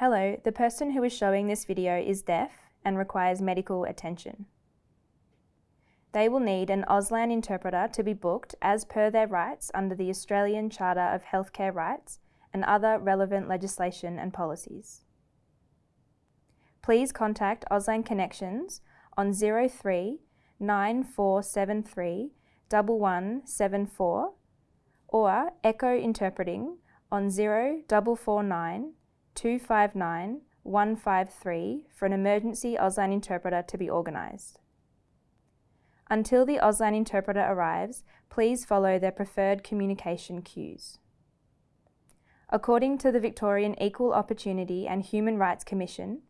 Hello, the person who is showing this video is deaf and requires medical attention. They will need an Auslan interpreter to be booked as per their rights under the Australian Charter of Healthcare Rights and other relevant legislation and policies. Please contact Auslan Connections on 03 9473 1174 or Echo Interpreting on 0449 259 153 for an emergency Auslan interpreter to be organised. Until the Auslan interpreter arrives, please follow their preferred communication cues. According to the Victorian Equal Opportunity and Human Rights Commission,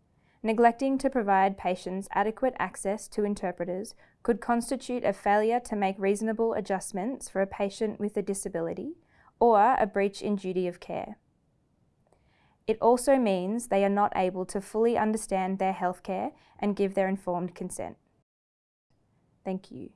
neglecting to provide patients adequate access to interpreters could constitute a failure to make reasonable adjustments for a patient with a disability or a breach in duty of care. It also means they are not able to fully understand their healthcare and give their informed consent. Thank you.